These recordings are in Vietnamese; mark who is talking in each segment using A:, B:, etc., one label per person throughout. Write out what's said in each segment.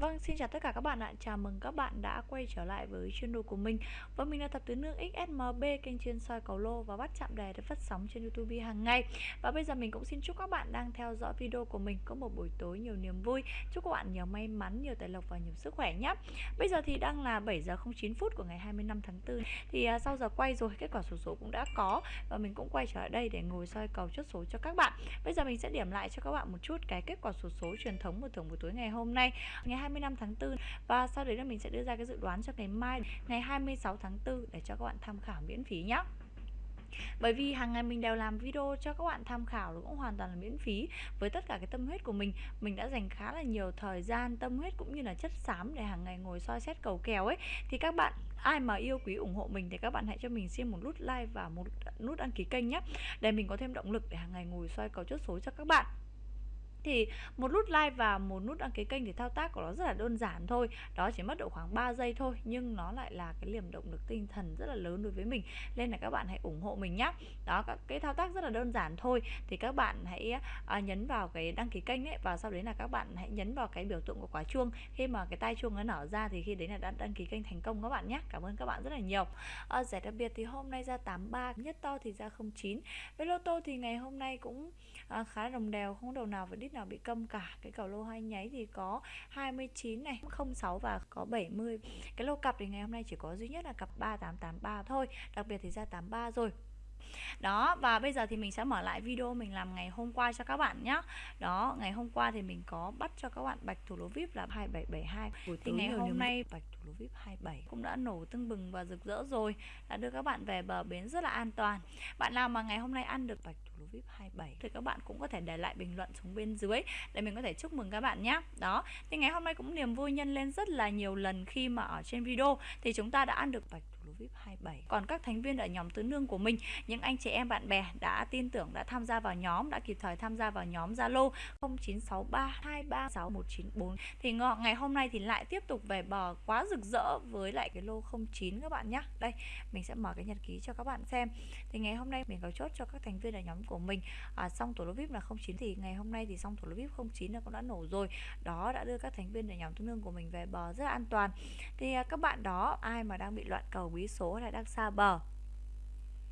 A: Vâng, xin chào tất cả các bạn ạ. Chào mừng các bạn đã quay trở lại với channel của mình. Và mình là Thập tuyến nước XSMB, kênh chuyên soi cầu lô và bắt chạm đề để phát sóng trên YouTube hàng ngày. Và bây giờ mình cũng xin chúc các bạn đang theo dõi video của mình có một buổi tối nhiều niềm vui. Chúc các bạn nhiều may mắn, nhiều tài lộc và nhiều sức khỏe nhé. Bây giờ thì đang là 7 giờ 09 phút của ngày 25 tháng 4. Thì à, sau giờ quay rồi, kết quả số số cũng đã có và mình cũng quay trở lại đây để ngồi soi cầu chốt số cho các bạn. Bây giờ mình sẽ điểm lại cho các bạn một chút cái kết quả số số truyền thống của thưởng buổi tối ngày hôm nay, ngày 25 tháng 4 và sau đấy là mình sẽ đưa ra cái dự đoán cho ngày mai, ngày 26 tháng 4 để cho các bạn tham khảo miễn phí nhé bởi vì hàng ngày mình đều làm video cho các bạn tham khảo nó cũng hoàn toàn là miễn phí. Với tất cả cái tâm huyết của mình mình đã dành khá là nhiều thời gian, tâm huyết cũng như là chất xám để hàng ngày ngồi soi xét cầu kèo ấy. Thì các bạn, ai mà yêu quý ủng hộ mình thì các bạn hãy cho mình xin một nút like và một nút đăng ký kênh nhé để mình có thêm động lực để hàng ngày ngồi soi cầu chốt số cho các bạn thì một nút like và một nút đăng ký kênh thì thao tác của nó rất là đơn giản thôi. Đó chỉ mất độ khoảng 3 giây thôi nhưng nó lại là cái liềm động lực tinh thần rất là lớn đối với mình. Nên là các bạn hãy ủng hộ mình nhé đó cái thao tác rất là đơn giản thôi. Thì các bạn hãy à, nhấn vào cái đăng ký kênh ấy và sau đấy là các bạn hãy nhấn vào cái biểu tượng của quả chuông. Khi mà cái tay chuông nó nở ra thì khi đấy là đã đăng ký kênh thành công các bạn nhé cảm ơn các bạn rất là nhiều. Ờ, à, giải đặc biệt thì hôm nay ra 83 nhất to thì ra 09 với lô tô thì ngày hôm nay cũng à, khá đồng đều không đầu nào phải đít nào bị câm cả. Cái cầu lô hai nháy thì có 29 này 06 và có 70 cái lô cặp thì ngày hôm nay chỉ có duy nhất là cặp 3883 thôi, đặc biệt thì ra 83 rồi đó và bây giờ thì mình sẽ mở lại video mình làm ngày hôm qua cho các bạn nhé đó ngày hôm qua thì mình có bắt cho các bạn bạch thủ lô vip là 2772 Buổi thì ngày hôm nay bạch thủ lô vip 27 cũng đã nổ tưng bừng và rực rỡ rồi đã đưa các bạn về bờ bến rất là an toàn. Bạn nào mà ngày hôm nay ăn được bạch thủ lô vip 27 thì các bạn cũng có thể để lại bình luận xuống bên dưới để mình có thể chúc mừng các bạn nhé đó thì ngày hôm nay cũng niềm vui nhân lên rất là nhiều lần khi mà ở trên video. Thì chúng ta đã ăn được bạch thủ vip 27 còn các thành viên ở nhóm tứ nương của mình những anh chị em bạn bè đã tin tưởng đã tham gia vào nhóm đã kịp thời tham gia vào nhóm Zalo 0963236194 thì ngày hôm nay thì lại tiếp tục về bờ quá rực rỡ với lại cái lô 09 các bạn nhé đây mình sẽ mở cái nhật ký cho các bạn xem. Thì ngày hôm nay mình có chốt cho các thành viên ở nhóm của mình. À, xong tổ lô vip là 09 thì ngày hôm nay thì xong tổ lô vip 09 là cũng đã nổ rồi. Đó đã đưa các thành viên ở nhóm tương đương của mình về bờ rất là an toàn. Thì à, các bạn đó ai mà đang bị loạn cầu bí số là đang xa bờ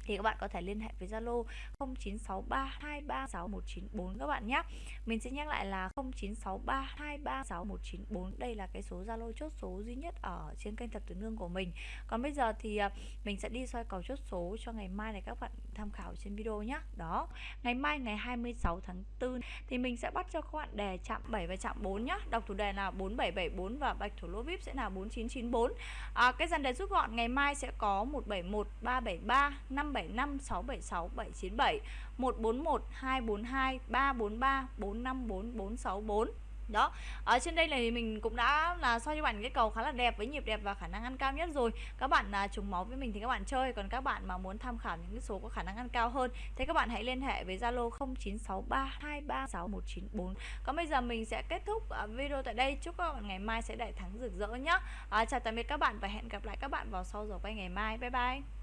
A: thì các bạn có thể liên hệ với Zalo 0963236194 các bạn nhé. Mình sẽ nhắc lại là 0963236194. Đây là cái số Zalo chốt số duy nhất ở trên kênh Thập Tử Nương của mình. Còn bây giờ thì à, mình sẽ đi soi cầu chốt số cho ngày mai này các bạn tham khảo trên video nhé. Đó, ngày mai ngày 26 tháng 4 thì mình sẽ bắt cho các bạn đề chạm 7 và chạm 4 nhé. Đọc thủ đề là 4774 và bạch thủ lô vip sẽ là 4994. À, cái dàn đề rút gọn ngày mai sẽ có 171 373 5 775 676 797 141 242 343 454 464 đó ở trên đây này mình cũng đã là soi cho bạn cái cầu khá là đẹp với nhịp đẹp và khả năng ăn cao nhất rồi. Các bạn là trùng máu với mình thì các bạn chơi còn các bạn mà muốn tham khảo những cái số có khả năng ăn cao hơn thì các bạn hãy liên hệ với Zalo 0963236194 còn bây giờ mình sẽ kết thúc à, video tại đây. Chúc các bạn ngày mai sẽ đại thắng rực rỡ nhá. À, chào tạm biệt các bạn và hẹn gặp lại các bạn vào sau giờ quay ngày mai. Bye bye.